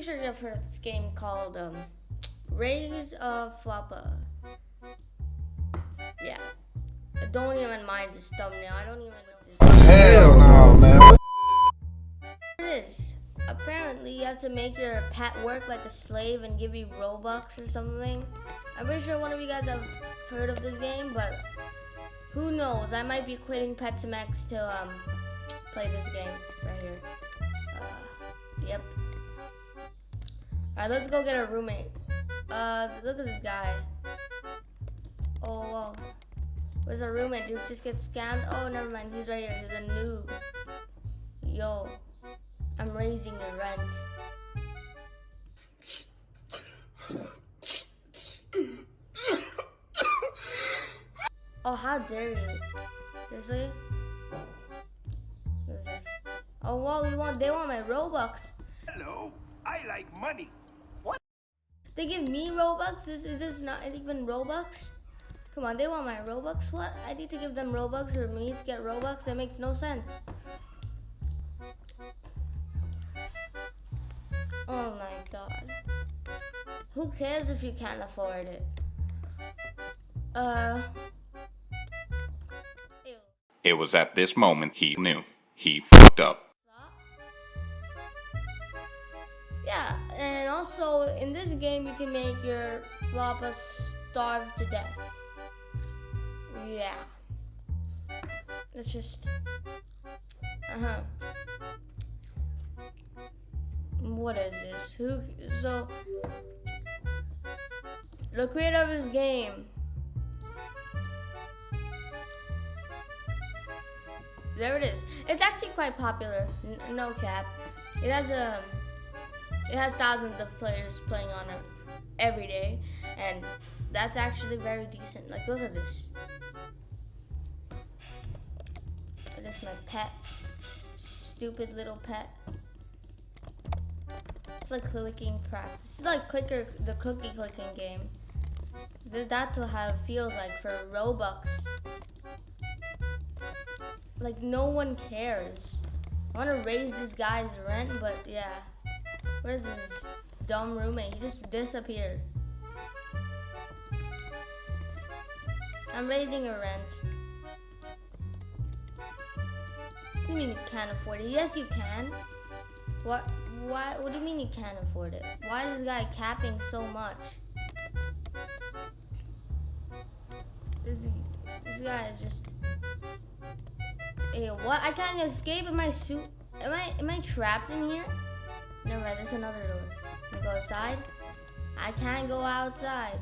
pretty sure you've heard this game called um, Raise a Floppa. Yeah. I don't even mind this thumbnail. I don't even know this. Hell no, man. It is. Apparently, you have to make your pet work like a slave and give you Robux or something. I'm pretty sure one of you guys have heard of this game, but who knows? I might be quitting Pet Sim X to um, play this game right here. Alright, let's go get a roommate. Uh, look at this guy. Oh, whoa. Where's our roommate? Dude, just get scammed? Oh, never mind. He's right here. He's a noob. Yo, I'm raising the rent. Oh, how dare you? Seriously? What is this? Oh, well, we want, they want my Robux. Hello, I like money. They give me Robux? Is, is this not even Robux? Come on, they want my Robux? What? I need to give them Robux for me to get Robux? That makes no sense. Oh my god. Who cares if you can't afford it? Uh. It was at this moment he knew. He fucked up. Also in this game you can make your Floppa starve to death. Yeah. Let's just. Uh huh. What is this? Who? So. The creator of this game. There it is. It's actually quite popular. N- no cap. It has a. It has thousands of players playing on it every day, and that's actually very decent. Like, look at this. Is my pet. Stupid little pet. It's like clicking practice. It's like clicker, the cookie clicking game. That's how it feels like for Robux. Like no one cares. I want to raise this guy's rent, but yeah. Where's this dumb roommate? He just disappeared. I'm raising your rent. What do you mean you can't afford it? Yes, you can. What? Why? What do you mean you can't afford it? Why is this guy capping so much? This, this guy is just. Hey, what? I can't escape in my suit. Am I? Am I trapped in here? Never mind. There's another door. Can I go outside? I can't go outside.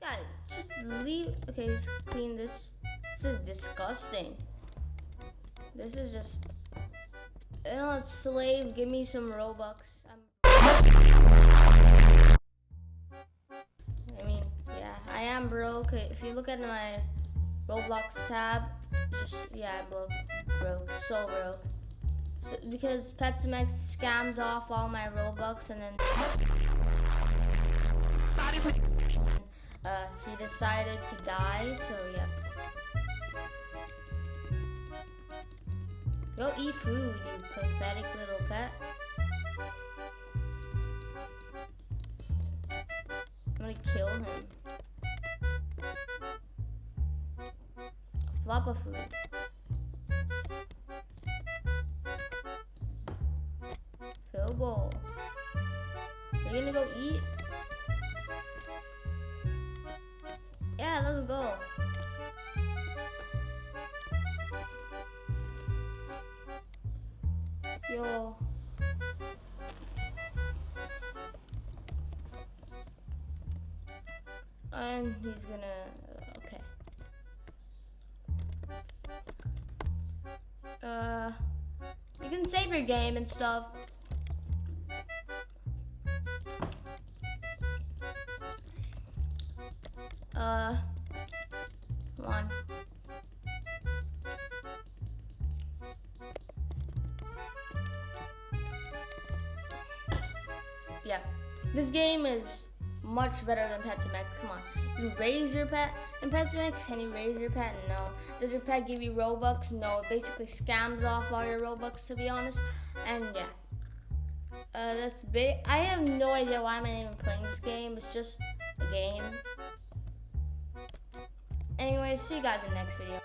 Guy, just leave. Okay, just clean this. This is disgusting. This is just. You know, slave. Give me some Robux. I'm... I mean, yeah, I am broke. If you look at my Roblox tab, just yeah, I'm broke, broke, so broke. So, because Pet Sim X scammed off all my Robux and then uh, he decided to die. So yeah. Go eat food, you pathetic little pet. I'm gonna kill him. Floppa food. Fill bowl. Are you gonna go eat? Yeah, let's go. Yo. And he's gonna. Uh, you can save your game and stuff. Uh, come on. Yeah, this game is much better than Pet Sim X. Come on, raise your pet in Pet Sim X. Can you raise your pet? No. Does your pet give you Robux? No. It basically scams off all your Robux, to be honest. And yeah. Uh, that's big. I have no idea why I'm even playing this game. It's just a game. Anyway, see you guys in the next video.